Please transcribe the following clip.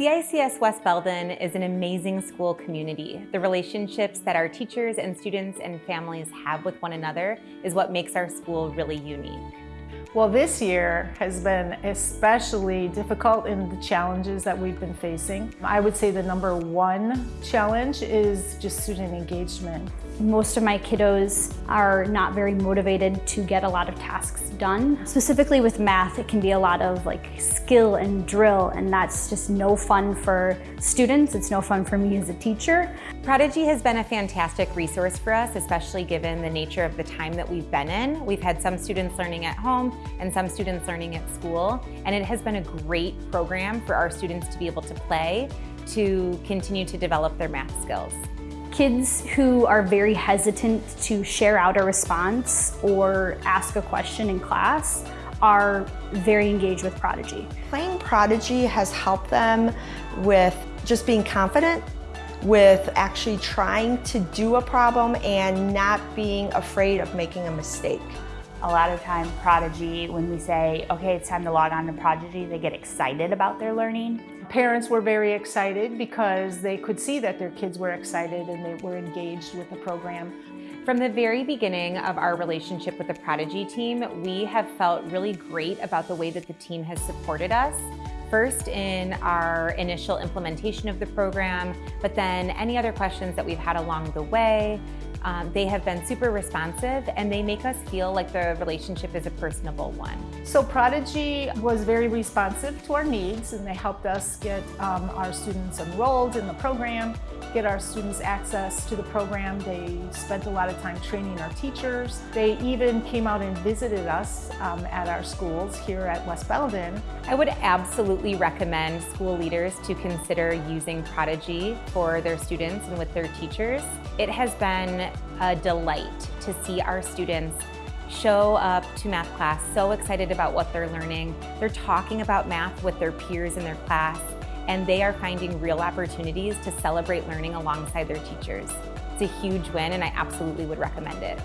CICS West Belden is an amazing school community. The relationships that our teachers and students and families have with one another is what makes our school really unique. Well, this year has been especially difficult in the challenges that we've been facing. I would say the number one challenge is just student engagement. Most of my kiddos are not very motivated to get a lot of tasks done. Specifically with math, it can be a lot of like skill and drill, and that's just no fun for students. It's no fun for me as a teacher. Prodigy has been a fantastic resource for us, especially given the nature of the time that we've been in. We've had some students learning at home and some students learning at school, and it has been a great program for our students to be able to play to continue to develop their math skills. Kids who are very hesitant to share out a response or ask a question in class are very engaged with Prodigy. Playing Prodigy has helped them with just being confident, with actually trying to do a problem and not being afraid of making a mistake. A lot of time Prodigy, when we say, okay, it's time to log on to Prodigy, they get excited about their learning. Parents were very excited because they could see that their kids were excited and they were engaged with the program. From the very beginning of our relationship with the Prodigy team, we have felt really great about the way that the team has supported us. First in our initial implementation of the program, but then any other questions that we've had along the way, um, they have been super responsive and they make us feel like the relationship is a personable one. So Prodigy was very responsive to our needs and they helped us get um, our students enrolled in the program, get our students access to the program. They spent a lot of time training our teachers. They even came out and visited us um, at our schools here at West Belden. I would absolutely recommend school leaders to consider using Prodigy for their students and with their teachers. It has been a delight to see our students show up to math class so excited about what they're learning. They're talking about math with their peers in their class and they are finding real opportunities to celebrate learning alongside their teachers. It's a huge win and I absolutely would recommend it.